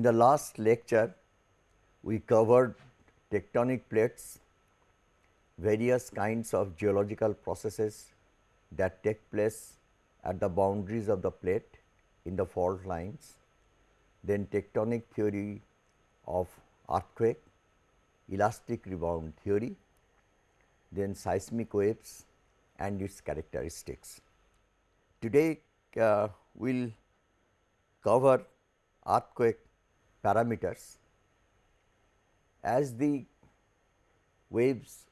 In the last lecture, we covered tectonic plates, various kinds of geological processes that take place at the boundaries of the plate in the fault lines, then tectonic theory of earthquake, elastic rebound theory, then seismic waves and its characteristics. Today, uh, we will cover earthquake parameters. As the waves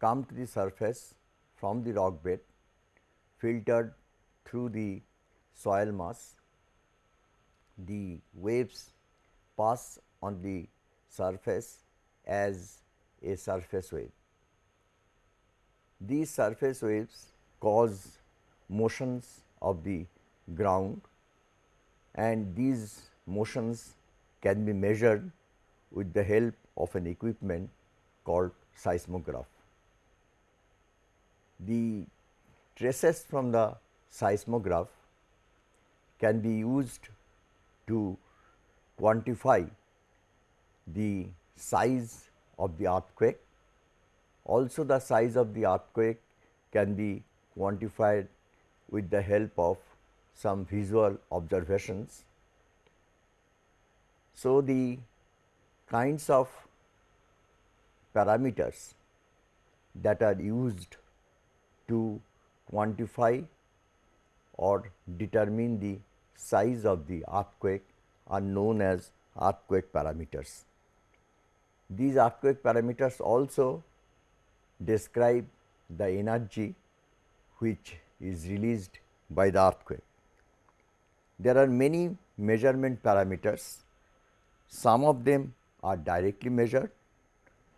come to the surface from the rock bed filtered through the soil mass, the waves pass on the surface as a surface wave. These surface waves cause motions of the ground and these motions can be measured with the help of an equipment called seismograph. The traces from the seismograph can be used to quantify the size of the earthquake. Also the size of the earthquake can be quantified with the help of some visual observations. So, the kinds of parameters that are used to quantify or determine the size of the earthquake are known as earthquake parameters. These earthquake parameters also describe the energy which is released by the earthquake. There are many measurement parameters, some of them are directly measured,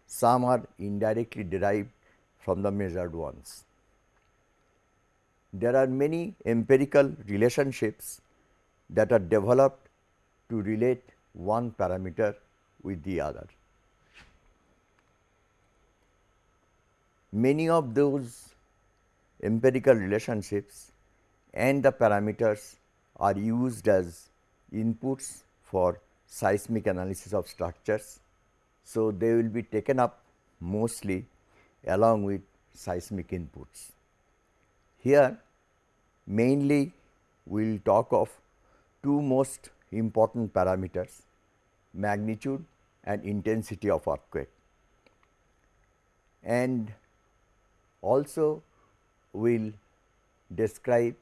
some are indirectly derived from the measured ones. There are many empirical relationships that are developed to relate one parameter with the other. Many of those empirical relationships and the parameters are used as inputs for seismic analysis of structures. So, they will be taken up mostly along with seismic inputs. Here mainly we will talk of two most important parameters magnitude and intensity of earthquake and also we will describe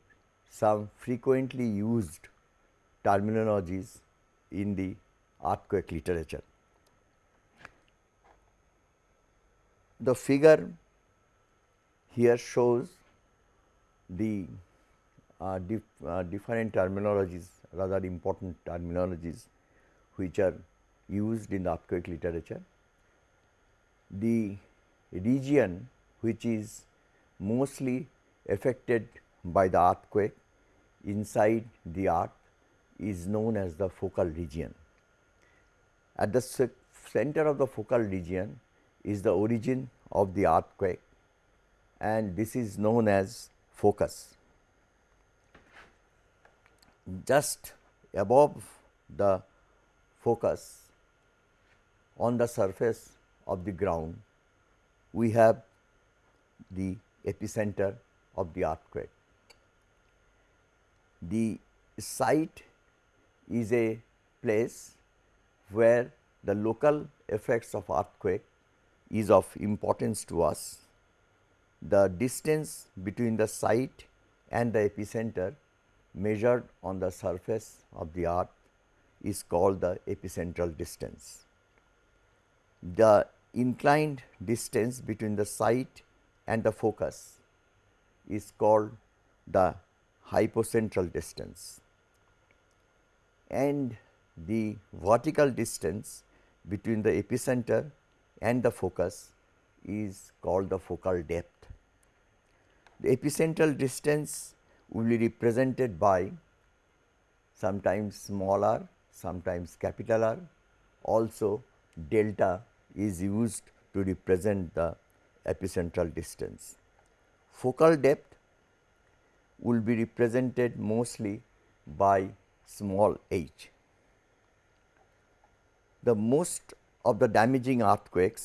some frequently used terminologies in the earthquake literature. The figure here shows the uh, dif uh, different terminologies rather important terminologies which are used in the earthquake literature. The region which is mostly affected by the earthquake inside the earth is known as the focal region. At the center of the focal region is the origin of the earthquake and this is known as focus. Just above the focus on the surface of the ground, we have the epicenter of the earthquake. The site is a place where the local effects of earthquake is of importance to us. The distance between the site and the epicenter measured on the surface of the earth is called the epicentral distance. The inclined distance between the site and the focus is called the hypocentral distance and the vertical distance between the epicenter and the focus is called the focal depth. The epicentral distance will be represented by sometimes small r, sometimes capital R, also delta is used to represent the epicentral distance. Focal depth will be represented mostly by small h. the most of the damaging earthquakes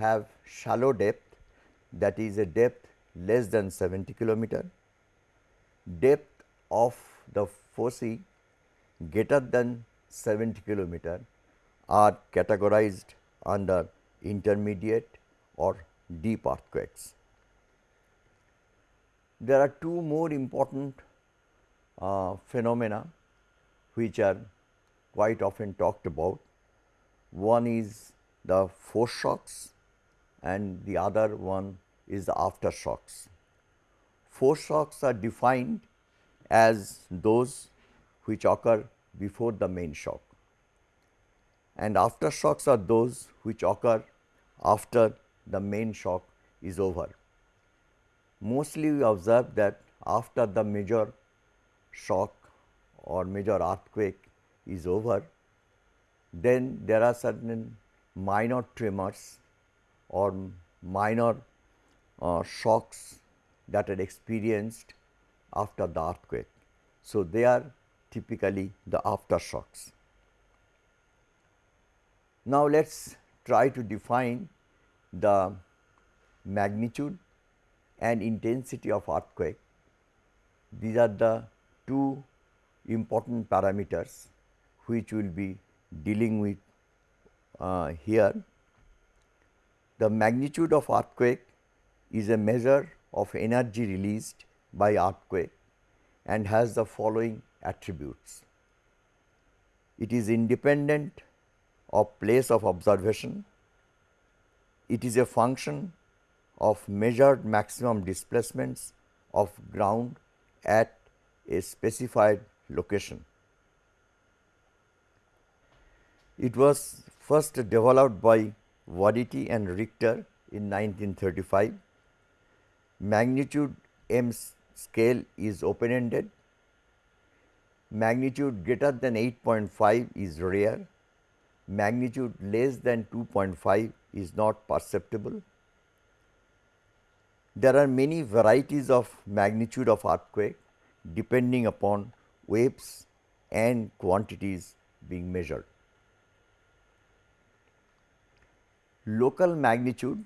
have shallow depth that is a depth less than 70 kilometer, depth of the foci greater than 70 kilometer are categorized under intermediate or deep earthquakes. There are two more important uh, phenomena which are quite often talked about. One is the foreshocks and the other one is the aftershocks. Foreshocks are defined as those which occur before the main shock and aftershocks are those which occur after the main shock is over. Mostly we observe that after the major shock or major earthquake is over, then there are certain minor tremors or minor uh, shocks that are experienced after the earthquake. So, they are typically the aftershocks. Now, let us try to define the magnitude and intensity of earthquake. These are the two important parameters which we will be dealing with uh, here. The magnitude of earthquake is a measure of energy released by earthquake and has the following attributes. It is independent of place of observation. It is a function of measured maximum displacements of ground at a specified location. It was first developed by Wadati and Richter in 1935. Magnitude M scale is open ended. Magnitude greater than 8.5 is rare. Magnitude less than 2.5 is not perceptible. There are many varieties of magnitude of earthquake depending upon waves and quantities being measured. Local magnitude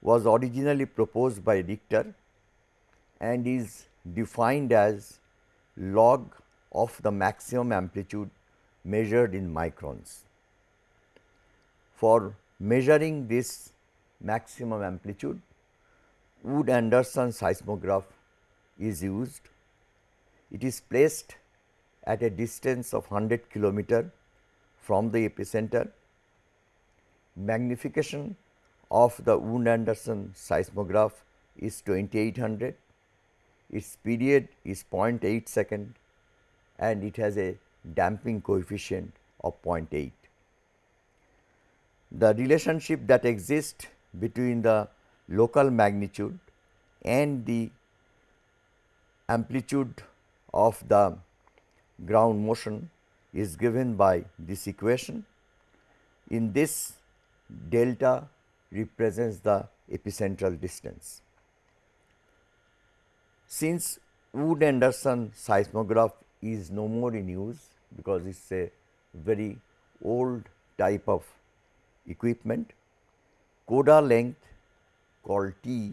was originally proposed by Richter and is defined as log of the maximum amplitude measured in microns. For measuring this maximum amplitude, Wood Anderson seismograph is used. It is placed at a distance of 100 kilometer from the epicenter. Magnification of the Wood Anderson seismograph is 2800. Its period is 0.8 second and it has a damping coefficient of 0.8. The relationship that exists between the local magnitude and the amplitude of the ground motion is given by this equation. In this delta represents the epicentral distance. Since Wood Anderson seismograph is no more in use because it is a very old type of equipment, coda length called T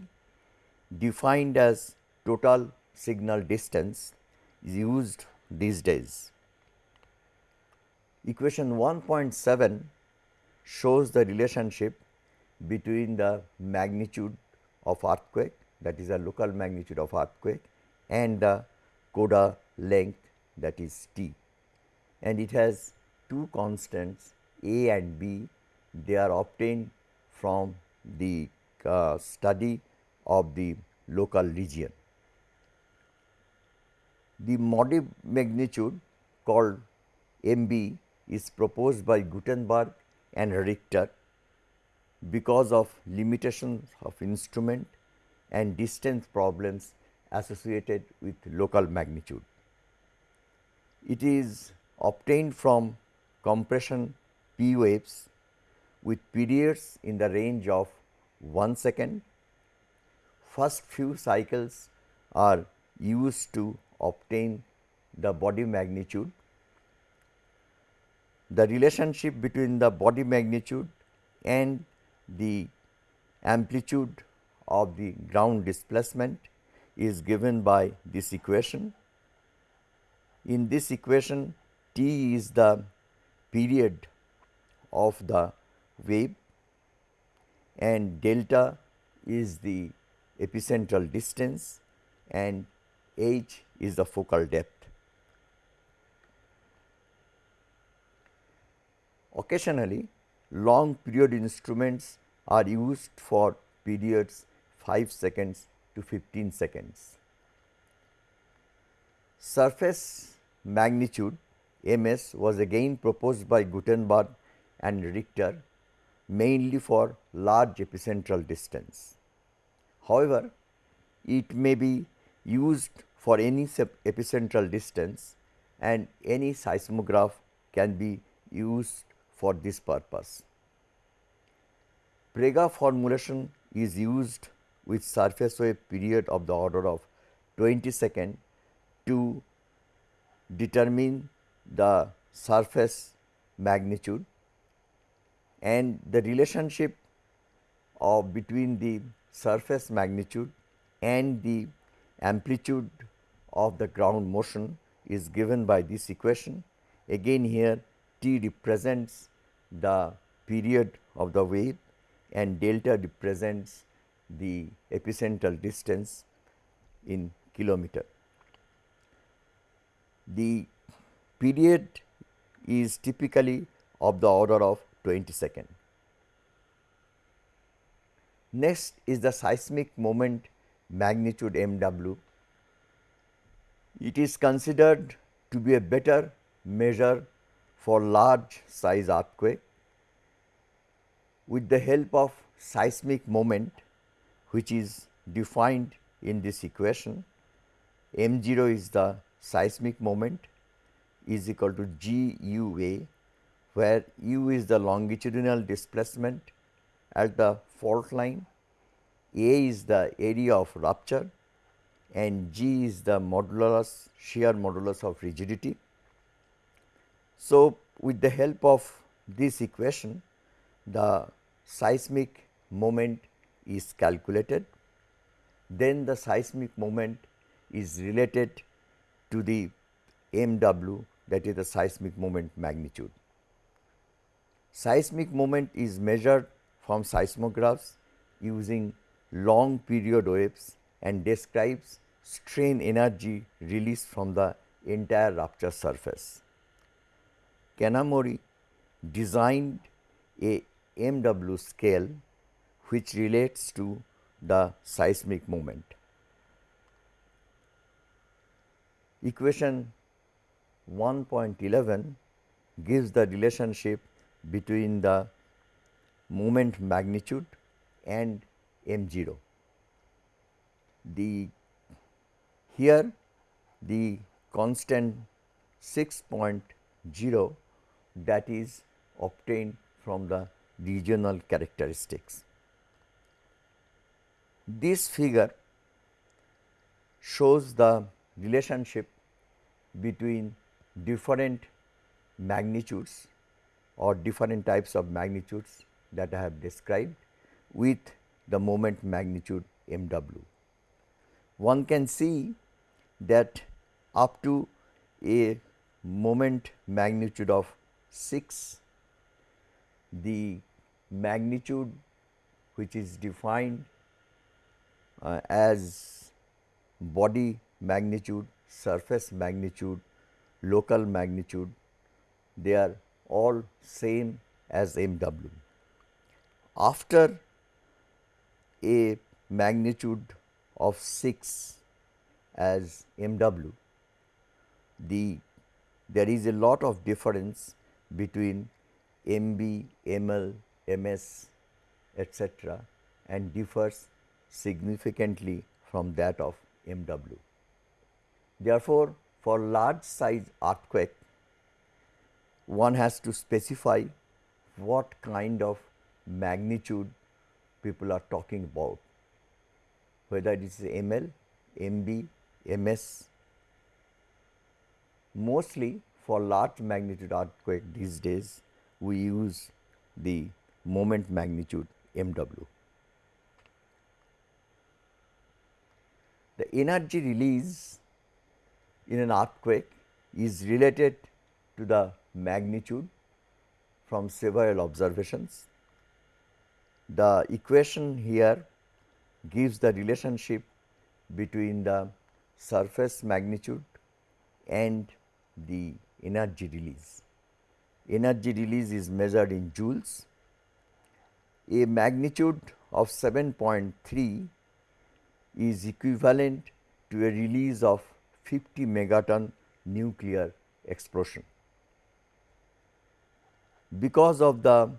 defined as total signal distance is used these days. Equation 1.7 shows the relationship between the magnitude of earthquake that is a local magnitude of earthquake and the coda length that is T and it has two constants A and B they are obtained from the uh, study of the local region. The modic magnitude called MB is proposed by Gutenberg and Richter because of limitations of instrument and distance problems associated with local magnitude. It is obtained from compression P waves with periods in the range of 1 second. First few cycles are used to obtain the body magnitude. the relationship between the body magnitude and the amplitude of the ground displacement is given by this equation. In this equation t is the period of the wave and delta is the epicentral distance and h is the focal depth. Occasionally, long period instruments are used for periods 5 seconds to 15 seconds. Surface magnitude ms was again proposed by Gutenberg and Richter mainly for large epicentral distance. However, it may be used for any epicentral distance and any seismograph can be used for this purpose. Prague formulation is used with surface wave period of the order of 20 second to determine the surface magnitude and the relationship of between the surface magnitude and the amplitude of the ground motion is given by this equation. Again here t represents the period of the wave and delta represents the epicentral distance in kilometer. The period is typically of the order of 20 second. Next is the seismic moment magnitude MW. It is considered to be a better measure for large size earthquake with the help of seismic moment which is defined in this equation. M 0 is the seismic moment is equal to g u a where u is the longitudinal displacement at the fault line, a is the area of rupture and g is the modulus shear modulus of rigidity. So, with the help of this equation the seismic moment is calculated, then the seismic moment is related to the MW that is the seismic moment magnitude. Seismic moment is measured from seismographs using long period waves and describes strain energy released from the entire rupture surface. Kanamori designed a MW scale which relates to the seismic moment. Equation 1.11 gives the relationship between the moment magnitude and m 0. The here the constant 6.0 that is obtained from the regional characteristics. This figure shows the relationship between different magnitudes or different types of magnitudes that I have described with the moment magnitude m w. One can see that up to a moment magnitude of 6 the magnitude which is defined uh, as body magnitude, surface magnitude, local magnitude, they are all same as MW. After a magnitude of 6 as MW, the there is a lot of difference between MB, ML, MS etc. and differs significantly from that of MW. Therefore, for large size earthquake, one has to specify what kind of magnitude people are talking about, whether it is ML, MB, MS. Mostly for large magnitude earthquake these days we use the moment magnitude MW. The energy release in an earthquake is related to the magnitude from several observations. The equation here gives the relationship between the surface magnitude and the energy release. Energy release is measured in joules. A magnitude of 7.3 is equivalent to a release of 50 megaton nuclear explosion. Because of the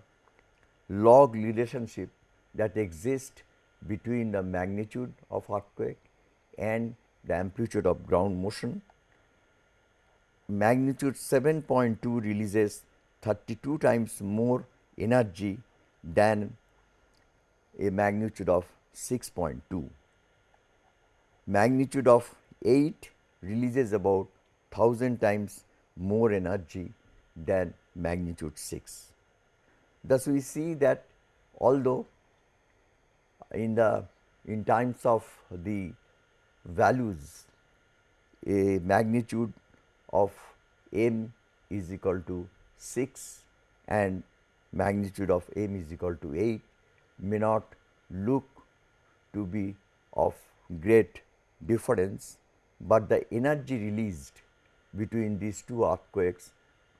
log relationship that exists between the magnitude of earthquake and the amplitude of ground motion, magnitude 7.2 releases 32 times more energy than a magnitude of 6.2. Magnitude of 8 releases about 1000 times more energy than magnitude 6. Thus, we see that although in the in times of the values a magnitude of m is equal to 6 and magnitude of m is equal to 8 may not look to be of great difference, but the energy released between these two earthquakes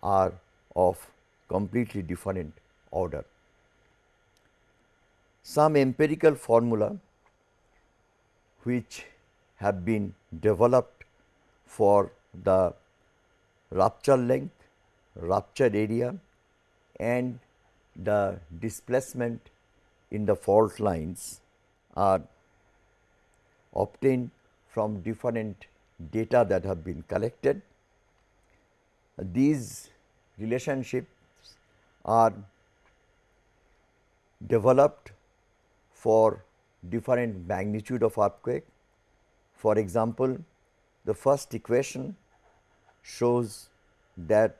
are of completely different order. Some empirical formula which have been developed for the rupture length, rupture area and the displacement in the fault lines are obtained from different data that have been collected. These relationships are developed for different magnitude of earthquake. For example, the first equation shows that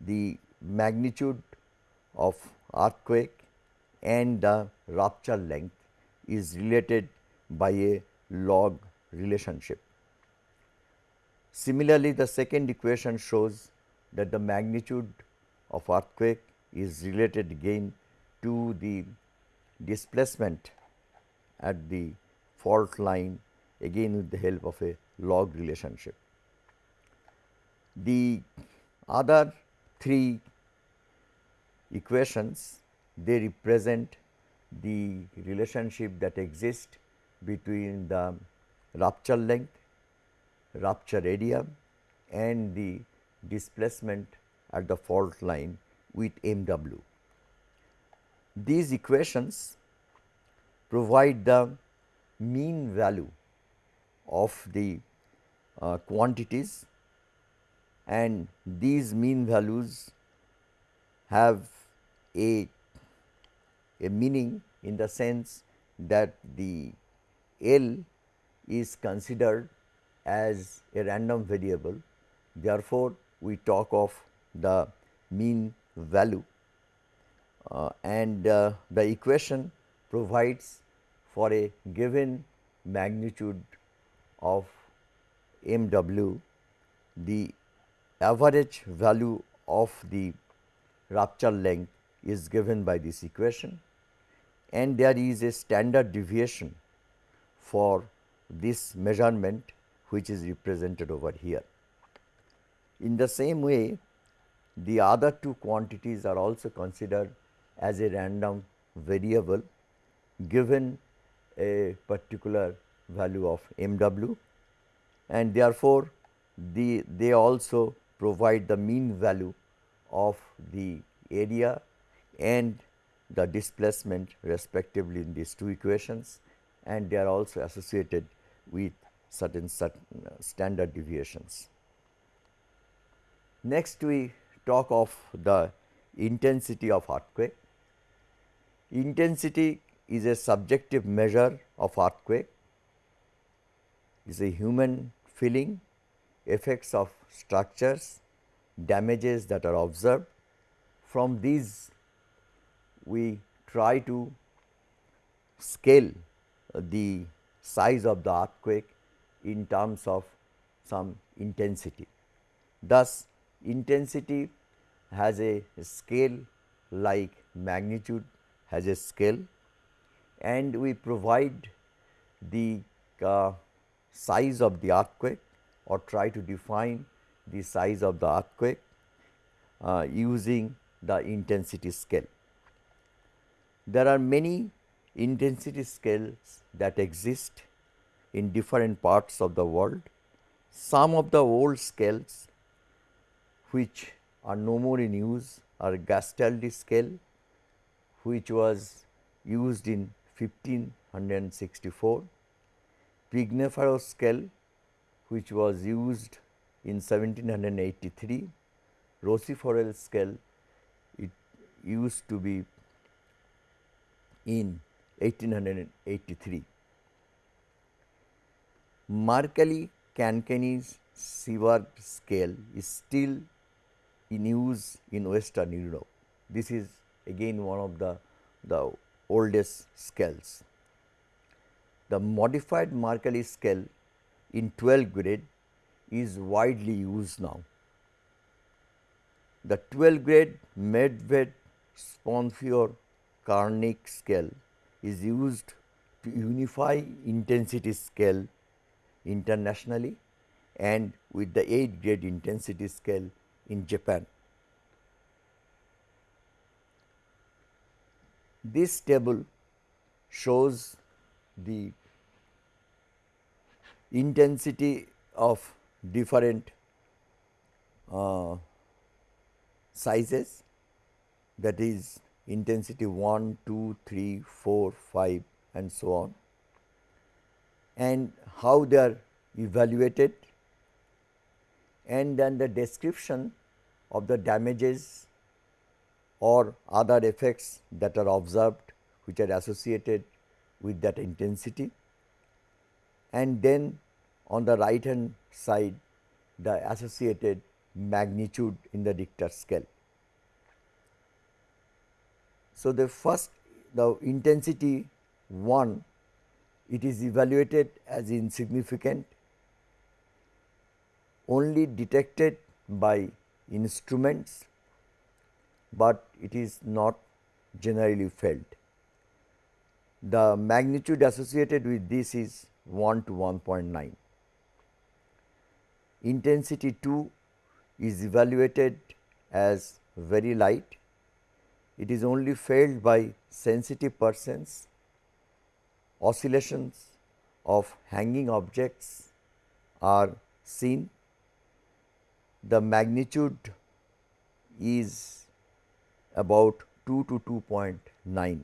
the magnitude of earthquake and the rupture length is related by a log relationship. Similarly, the second equation shows that the magnitude of earthquake is related again to the displacement at the fault line again with the help of a log relationship. The other three equations they represent the relationship that exists between the rupture length, rupture area and the displacement at the fault line with MW. These equations provide the mean value of the uh, quantities and these mean values have a, a meaning in the sense that the L is considered as a random variable. Therefore, we talk of the mean value uh, and uh, the equation provides for a given magnitude of m w the average value of the rupture length is given by this equation and there is a standard deviation for this measurement which is represented over here. In the same way, the other two quantities are also considered as a random variable given a particular value of m w and therefore, the, they also provide the mean value of the area and the displacement respectively in these two equations and they are also associated with certain, certain standard deviations. Next we talk of the intensity of earthquake. Intensity is a subjective measure of earthquake, is a human feeling, effects of structures damages that are observed. From these we try to scale the size of the earthquake in terms of some intensity. Thus, intensity has a scale like magnitude has a scale and we provide the uh, size of the earthquake or try to define the size of the earthquake uh, using the intensity scale. There are many intensity scales that exist in different parts of the world. Some of the old scales which are no more in use are Gastaldi scale which was used in 1564, Pignataro scale which was used in 1783, Rossi-Forel scale it used to be in 1883. Mercalli Cancani's Sieberg scale is still in use in western Europe. This is again one of the, the oldest scales. The modified Mercalli scale in 12 grade is widely used now. The 12 grade Medvedev Sponheuer Karnik scale is used to unify intensity scale internationally and with the 8 grade intensity scale in Japan. This table shows the intensity of different uh, sizes. That is intensity 1, 2, 3, 4, 5 and so on. And how they are evaluated. And then the description of the damages or other effects that are observed which are associated with that intensity and then on the right hand side the associated magnitude in the Richter scale. So, the first the intensity 1 it is evaluated as insignificant only detected by instruments, but it is not generally felt. The magnitude associated with this is 1 to 1.9. Intensity 2 is evaluated as very light. It is only felt by sensitive persons. Oscillations of hanging objects are seen the magnitude is about 2 to 2.9.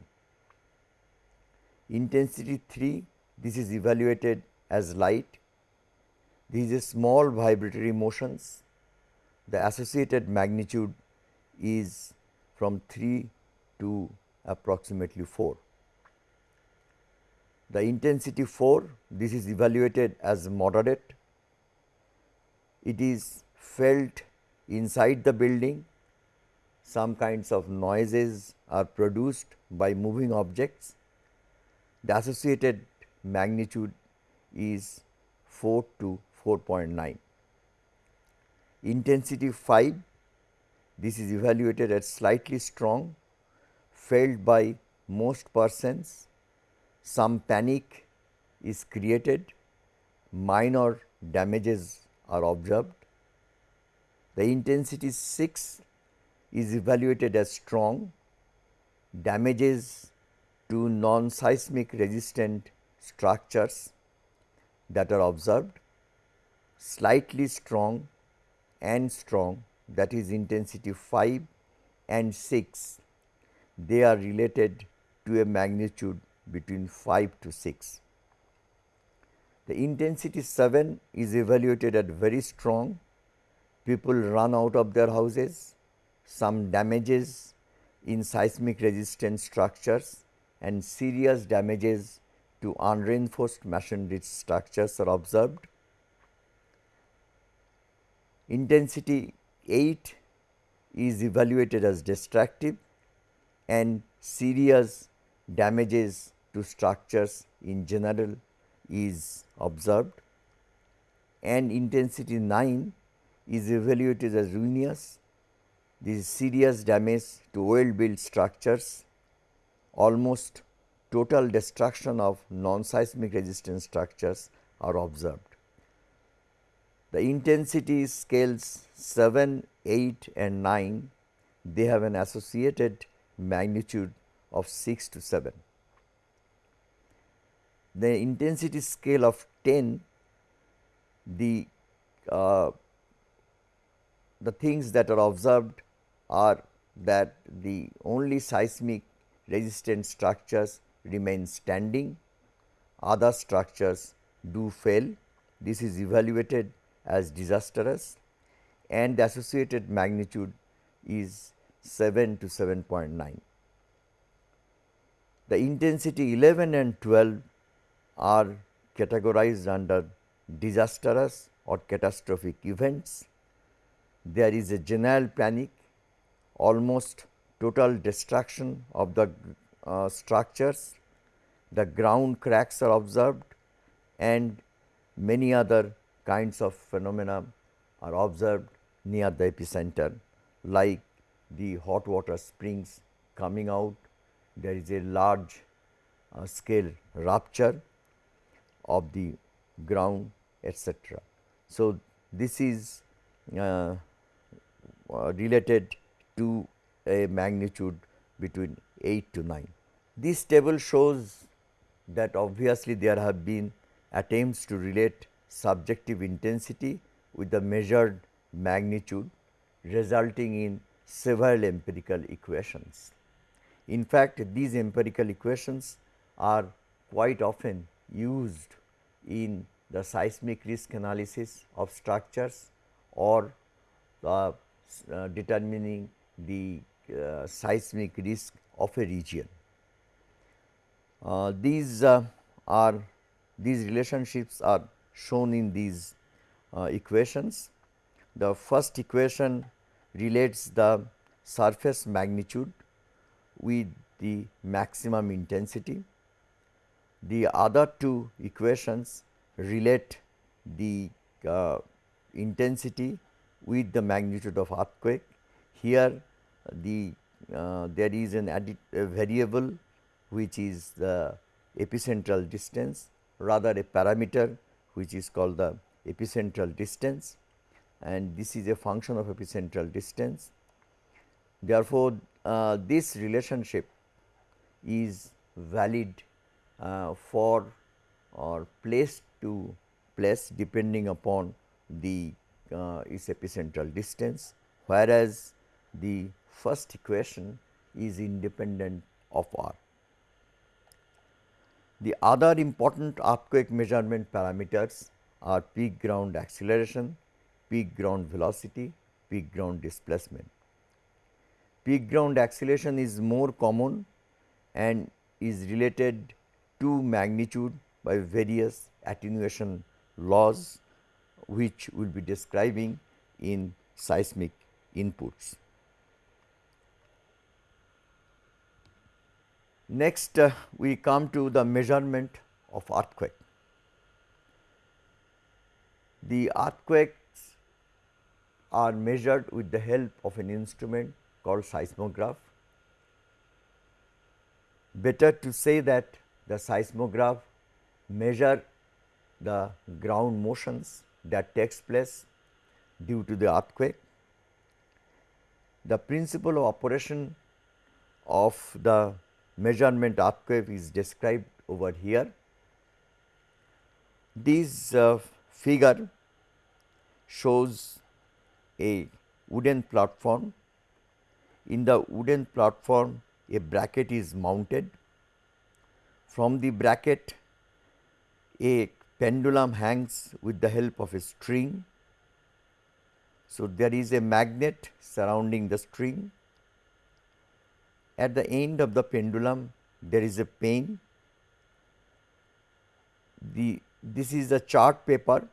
Intensity 3 this is evaluated as light. These are small vibratory motions. The associated magnitude is from 3 to approximately 4. The intensity 4 this is evaluated as moderate. It is felt inside the building. Some kinds of noises are produced by moving objects. The associated magnitude is 4 to 4.9. Intensity 5, this is evaluated as slightly strong, felt by most persons. Some panic is created, minor damages are observed. The intensity 6 is evaluated as strong, damages to non-seismic resistant structures that are observed, slightly strong and strong that is intensity 5 and 6, they are related to a magnitude between 5 to 6. The intensity 7 is evaluated at very strong people run out of their houses, some damages in seismic resistant structures and serious damages to unreinforced masonry structures are observed. Intensity 8 is evaluated as destructive and serious damages to structures in general is observed and intensity 9 is evaluated as ruinous. This is serious damage to well built structures, almost total destruction of non-seismic resistant structures are observed. The intensity scales 7, 8 and 9, they have an associated magnitude of 6 to 7. The intensity scale of 10, the, uh, the things that are observed are that the only seismic resistant structures remain standing, other structures do fail. This is evaluated as disastrous and the associated magnitude is 7 to 7.9. The intensity 11 and 12 are categorized under disastrous or catastrophic events. There is a general panic, almost total destruction of the uh, structures, the ground cracks are observed and many other kinds of phenomena are observed near the epicenter like the hot water springs coming out, there is a large uh, scale rupture of the ground etc. So, this is uh, uh, related to a magnitude between 8 to 9. This table shows that obviously there have been attempts to relate subjective intensity with the measured magnitude resulting in several empirical equations. In fact, these empirical equations are quite often used in the seismic risk analysis of structures or uh, uh, determining the uh, seismic risk of a region. Uh, these uh, are these relationships are shown in these uh, equations. The first equation relates the surface magnitude with the maximum intensity. The other two equations relate the uh, intensity with the magnitude of earthquake. Here the uh, there is an added variable which is the epicentral distance rather a parameter which is called the epicentral distance and this is a function of epicentral distance. Therefore, uh, this relationship is valid uh, for or place to place depending upon the uh, its epicentral distance, whereas the first equation is independent of r. The other important earthquake measurement parameters are peak ground acceleration, peak ground velocity, peak ground displacement. Peak ground acceleration is more common and is related to magnitude by various attenuation laws which we will be describing in seismic inputs. Next, uh, we come to the measurement of earthquake. The earthquakes are measured with the help of an instrument called seismograph. Better to say that the seismograph measure the ground motions that takes place due to the earthquake. The principle of operation of the measurement earthquake is described over here. This uh, figure shows a wooden platform. In the wooden platform, a bracket is mounted. From the bracket, a pendulum hangs with the help of a string. So, there is a magnet surrounding the string at the end of the pendulum there is a pen. The, this is the chart paper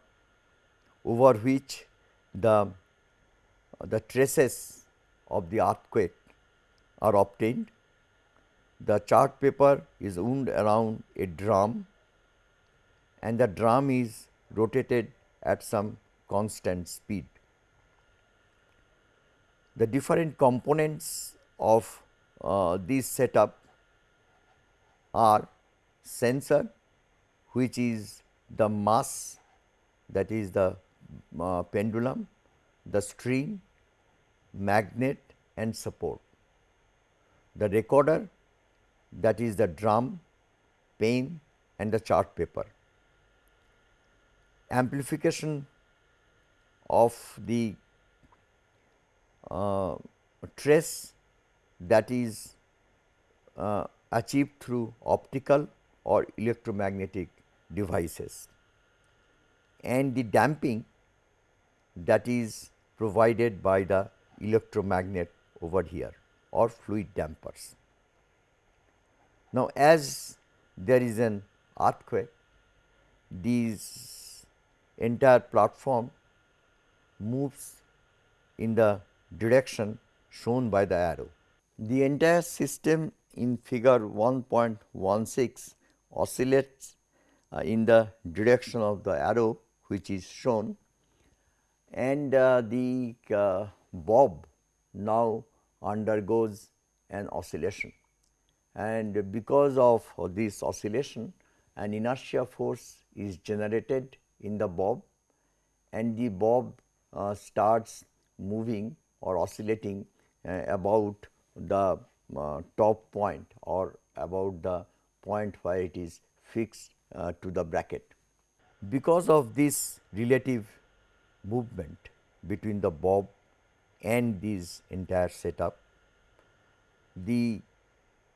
over which the the traces of the earthquake are obtained. The chart paper is wound around a drum and the drum is rotated at some constant speed. The different components of uh, this setup are sensor which is the mass that is the uh, pendulum, the string, magnet and support. The recorder that is the drum, pen and the chart paper. Amplification of the uh, trace that is uh, achieved through optical or electromagnetic devices and the damping that is provided by the electromagnet over here or fluid dampers. Now, as there is an earthquake, this entire platform moves in the direction shown by the arrow. The entire system in figure 1.16 oscillates uh, in the direction of the arrow which is shown. And uh, the uh, bob now undergoes an oscillation. And because of this oscillation an inertia force is generated in the bob and the bob uh, starts moving or oscillating uh, about the uh, top point or about the point where it is fixed uh, to the bracket. Because of this relative movement between the bob and this entire setup, the,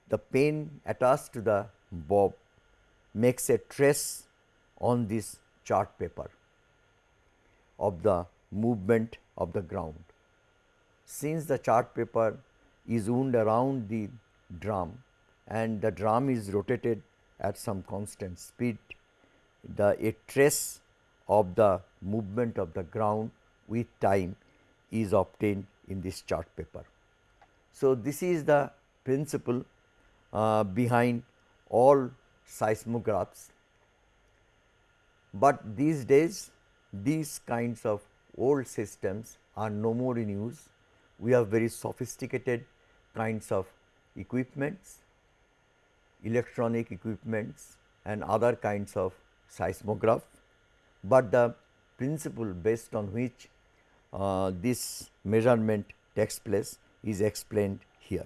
the pen attached to the bob makes a trace on this chart paper of the movement of the ground. Since the chart paper is wound around the drum and the drum is rotated at some constant speed, the a trace of the movement of the ground with time is obtained in this chart paper. So, this is the principle uh, behind all seismographs, but these days these kinds of old systems are no more in use. We have very sophisticated kinds of equipments, electronic equipments and other kinds of seismograph, but the principle based on which uh, this measurement takes place is explained here.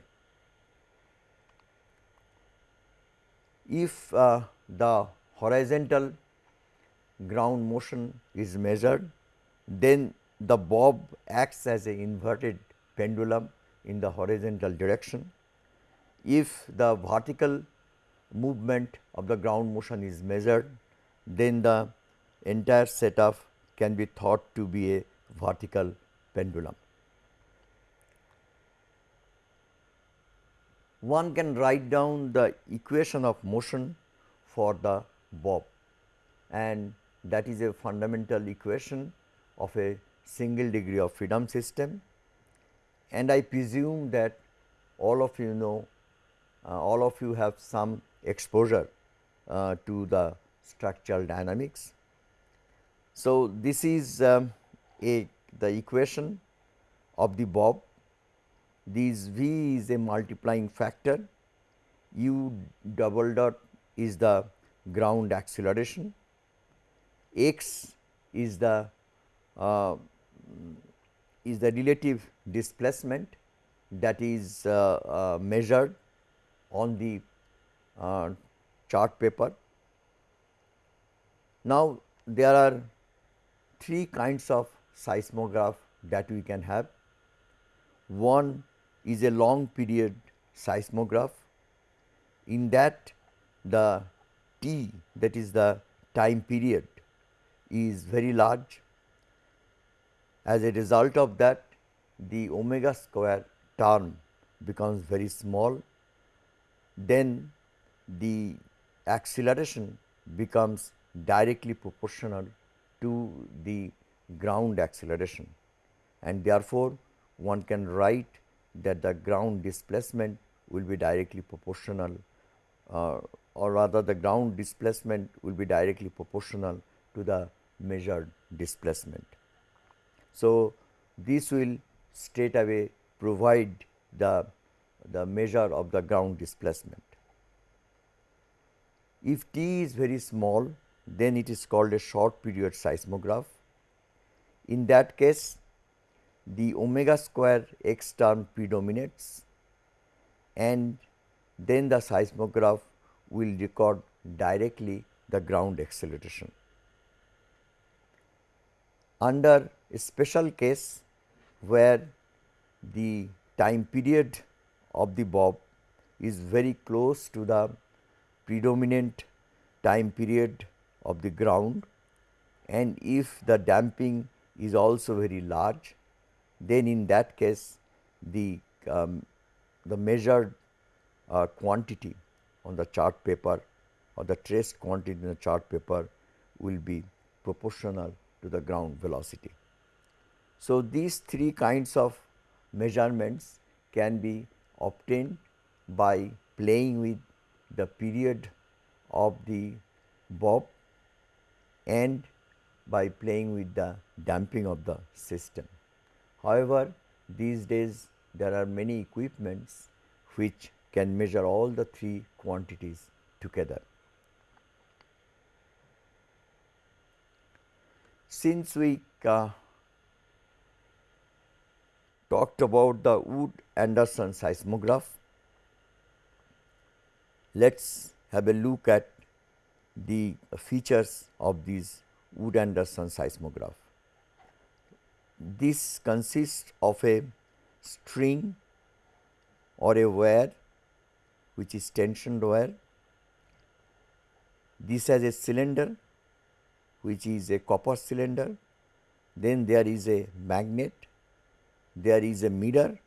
If uh, the horizontal ground motion is measured, then the bob acts as a inverted pendulum in the horizontal direction. If the vertical movement of the ground motion is measured, then the entire setup can be thought to be a vertical pendulum. One can write down the equation of motion for the bob and that is a fundamental equation of a single degree of freedom system and I presume that all of you know uh, all of you have some exposure uh, to the structural dynamics. So, this is um, a the equation of the bob. This V is a multiplying factor. U double dot is the ground acceleration. X is the uh, is the relative displacement that is uh, uh, measured on the uh, chart paper. Now, there are three kinds of seismograph that we can have. One is a long period seismograph. In that the T that is the time period is very large. As a result of that the omega square term becomes very small, then the acceleration becomes directly proportional to the ground acceleration and therefore, one can write that the ground displacement will be directly proportional uh, or rather the ground displacement will be directly proportional to the measured displacement. So, this will straight away provide the, the measure of the ground displacement. If t is very small then it is called a short period seismograph. In that case the omega square x term predominates and then the seismograph will record directly the ground acceleration. Under special case where the time period of the bob is very close to the predominant time period of the ground and if the damping is also very large then in that case the um, the measured uh, quantity on the chart paper or the traced quantity in the chart paper will be proportional to the ground velocity. So, these three kinds of measurements can be obtained by playing with the period of the bob and by playing with the damping of the system. However, these days there are many equipments which can measure all the three quantities together. Since we uh, talked about the Wood Anderson seismograph, let us have a look at the features of this Wood Anderson seismograph. This consists of a string or a wire which is tensioned wire. This has a cylinder which is a copper cylinder. Then there is a magnet, there is a mirror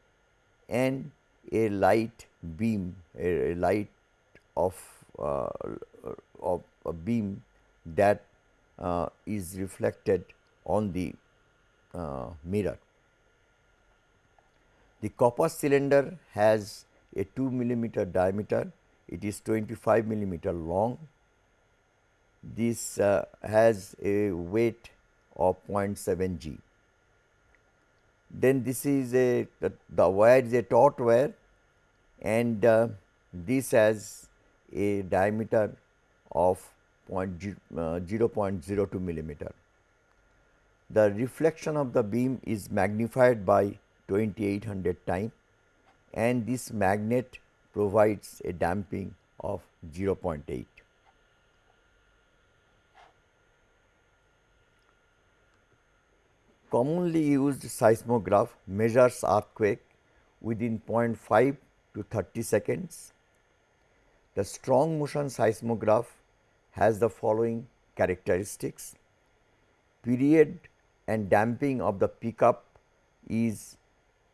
and a light beam, a, light of, uh, of a beam that uh, is reflected on the uh, mirror. The copper cylinder has a 2 millimeter diameter, it is 25 millimeter long. This uh, has a weight of 0.7 g. Then this is a the, the wire is a taut wire and uh, this has a diameter of uh, 0.02 millimeter. The reflection of the beam is magnified by 2800 time and this magnet provides a damping of 0.8. Commonly used seismograph measures earthquake within 0.5 to 30 seconds. The strong motion seismograph has the following characteristics. Period and damping of the pickup is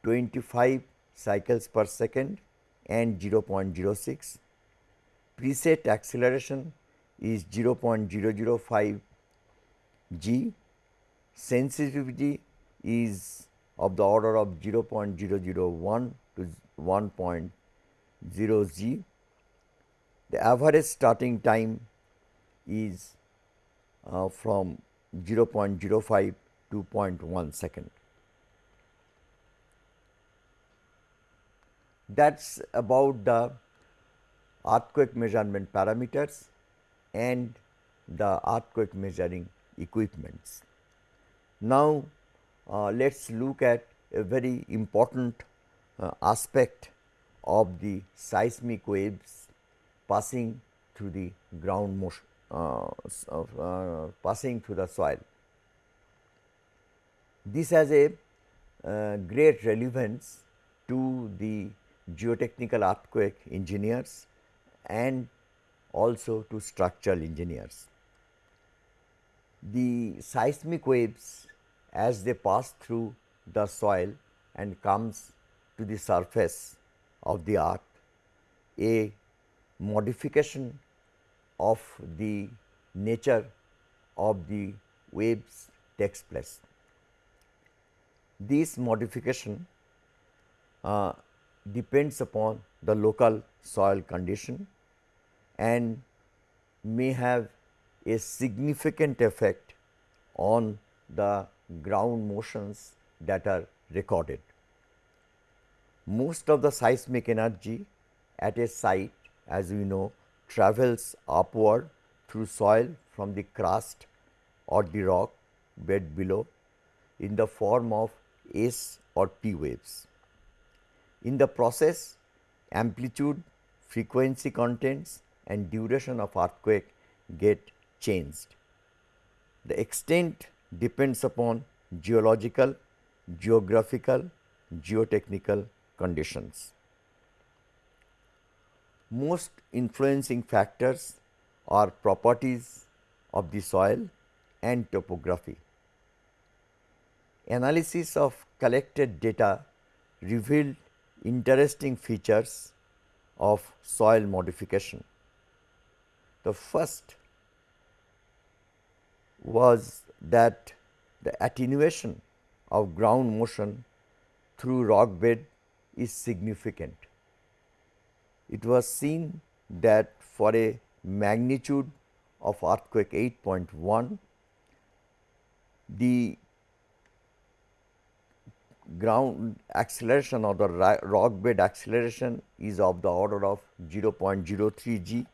25 cycles per second and 0.06. Preset acceleration is 0.005 g. Sensitivity is of the order of 0.001 to 1.0 g. The average starting time is uh, from 0.05 to 0.1 second. That is about the earthquake measurement parameters and the earthquake measuring equipments. Now, uh, let us look at a very important uh, aspect of the seismic waves passing through the ground motion, uh, uh passing through the soil. This has a uh, great relevance to the geotechnical earthquake engineers and also to structural engineers. The seismic waves as they pass through the soil and comes to the surface of the earth, a modification of the nature of the waves takes place. This modification uh, depends upon the local soil condition and may have a significant effect on the ground motions that are recorded. Most of the seismic energy at a site as we know travels upward through soil from the crust or the rock bed below in the form of S or P waves. In the process amplitude, frequency contents and duration of earthquake get changed. The extent depends upon geological, geographical, geotechnical conditions. Most influencing factors are properties of the soil and topography. Analysis of collected data revealed interesting features of soil modification. The first was that the attenuation of ground motion through rock bed is significant. It was seen that for a magnitude of earthquake 8.1, the ground acceleration or the rock bed acceleration is of the order of 0.03 g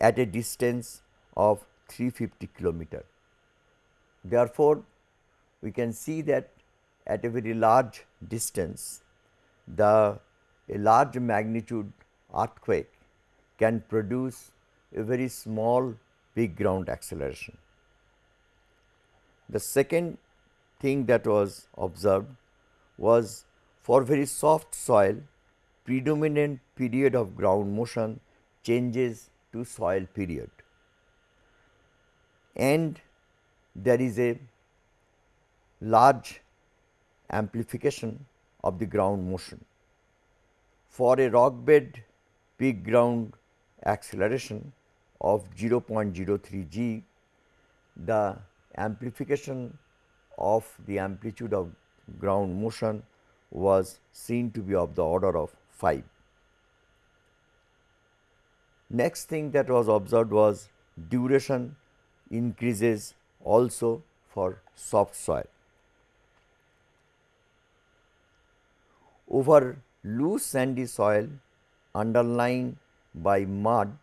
at a distance of 350 kilometer. Therefore, we can see that at a very large distance the a large magnitude earthquake can produce a very small big ground acceleration. The second thing that was observed was for very soft soil predominant period of ground motion changes to soil period and there is a large amplification of the ground motion. For a rock bed peak ground acceleration of 0.03 g, the amplification of the amplitude of ground motion was seen to be of the order of 5. Next thing that was observed was duration increases also for soft soil. Over loose sandy soil underlined by mud,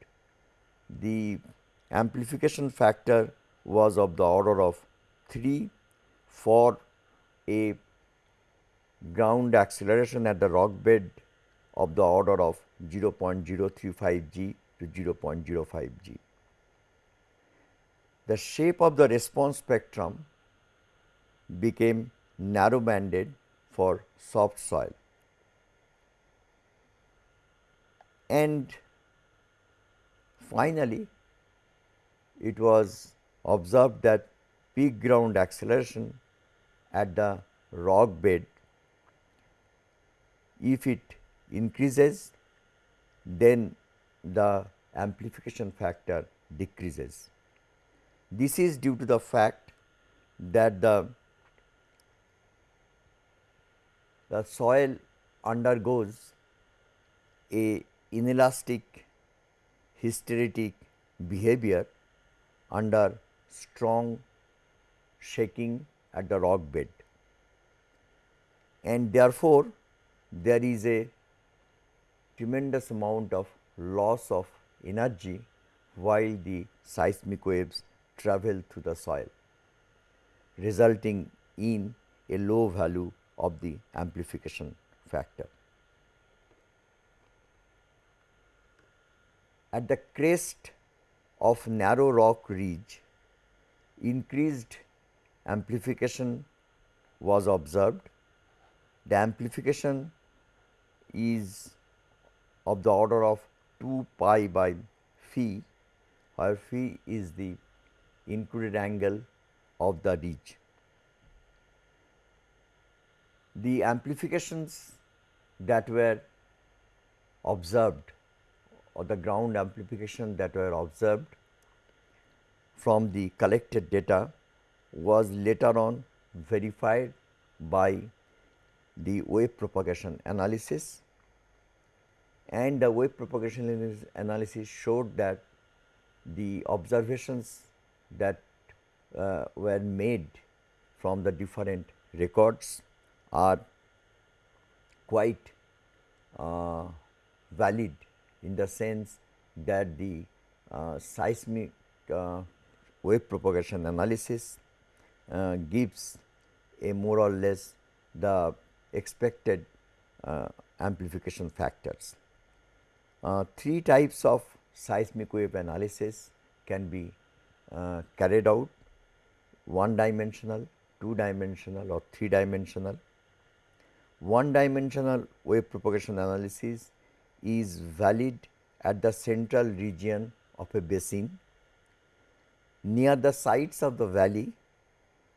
the amplification factor was of the order of 3 for a ground acceleration at the rock bed of the order of 0.035 g to 0.05 g the shape of the response spectrum became narrow banded for soft soil. And finally, it was observed that peak ground acceleration at the rock bed, if it increases, then the amplification factor decreases. This is due to the fact that the, the soil undergoes a inelastic hysteretic behavior under strong shaking at the rock bed. And therefore, there is a tremendous amount of loss of energy while the seismic waves travel through the soil resulting in a low value of the amplification factor. At the crest of narrow rock ridge, increased amplification was observed. The amplification is of the order of 2 pi by phi, where phi is the included angle of the ridge. The amplifications that were observed or the ground amplification that were observed from the collected data was later on verified by the wave propagation analysis and the wave propagation analysis showed that the observations that uh, were made from the different records are quite uh, valid in the sense that the uh, seismic uh, wave propagation analysis uh, gives a more or less the expected uh, amplification factors. Three types of seismic wave analysis can be uh, carried out one dimensional, two dimensional or three dimensional. One dimensional wave propagation analysis is valid at the central region of a basin. Near the sides of the valley,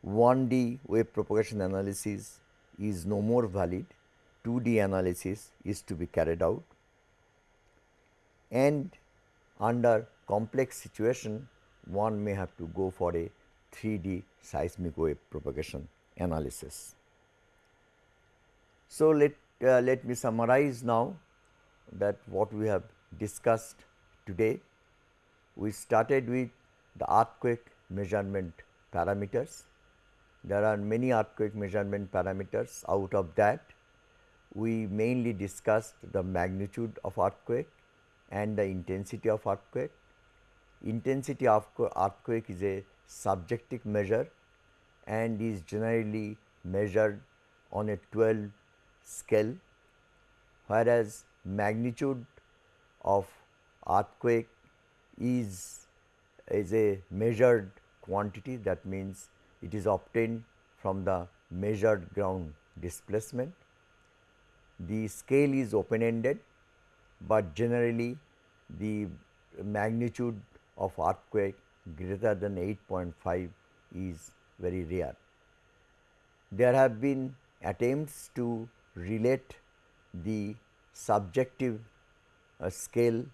1D wave propagation analysis is no more valid, 2D analysis is to be carried out and under complex situation one may have to go for a 3D seismic wave propagation analysis. So, let, uh, let me summarize now that what we have discussed today. We started with the earthquake measurement parameters. There are many earthquake measurement parameters out of that we mainly discussed the magnitude of earthquake and the intensity of earthquake. Intensity of earthquake is a subjective measure and is generally measured on a 12 scale, whereas magnitude of earthquake is, is a measured quantity that means it is obtained from the measured ground displacement. The scale is open ended, but generally the magnitude of earthquake greater than 8.5 is very rare. There have been attempts to relate the subjective uh, scale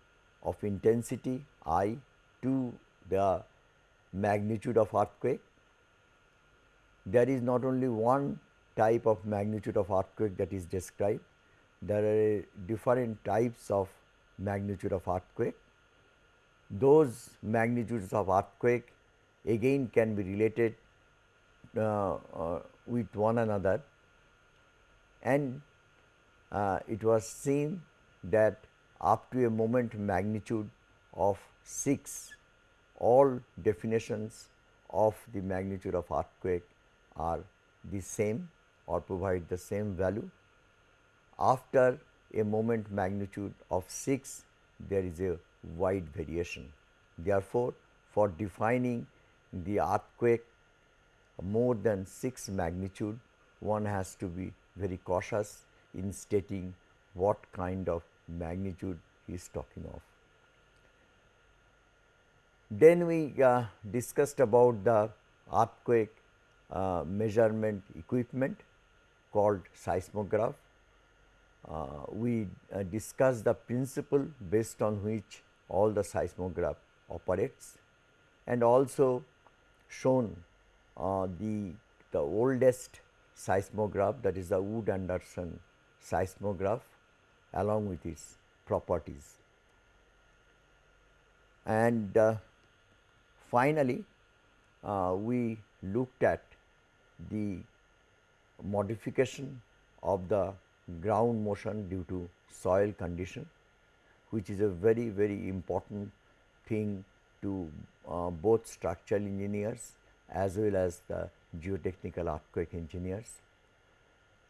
of intensity I to the magnitude of earthquake. There is not only one type of magnitude of earthquake that is described, there are different types of magnitude of earthquake. Those magnitudes of earthquake again can be related uh, uh, with one another and uh, it was seen that up to a moment magnitude of 6 all definitions of the magnitude of earthquake are the same or provide the same value. After a moment magnitude of 6 there is a wide variation. Therefore, for defining the earthquake more than 6 magnitude one has to be very cautious in stating what kind of magnitude he is talking of. Then we uh, discussed about the earthquake uh, measurement equipment called seismograph uh, we uh, discussed the principle based on which all the seismograph operates and also shown uh, the, the oldest seismograph that is the Wood Anderson seismograph along with its properties. And uh, finally, uh, we looked at the modification of the ground motion due to soil condition which is a very very important thing to uh, both structural engineers as well as the geotechnical earthquake engineers.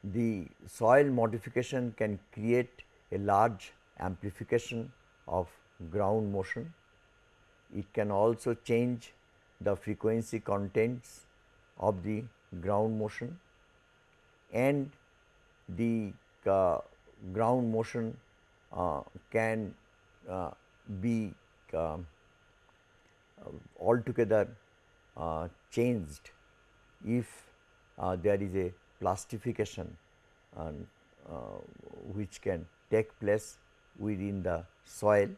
The soil modification can create a large amplification of ground motion. It can also change the frequency contents of the ground motion and the uh, ground motion can uh, be um, altogether changed if there is a plastification and, which can take place within the soil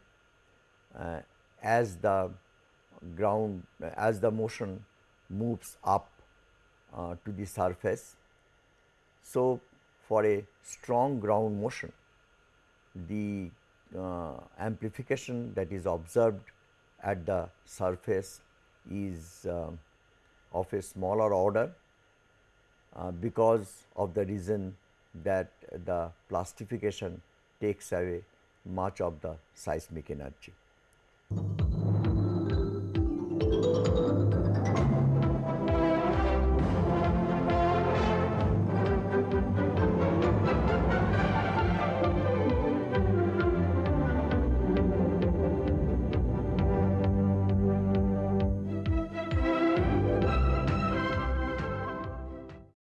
uh, as the ground as the motion moves up uh, to the surface. So, for a strong ground motion, the uh, amplification that is observed at the surface is uh, of a smaller order uh, because of the reason that the plastification takes away much of the seismic energy.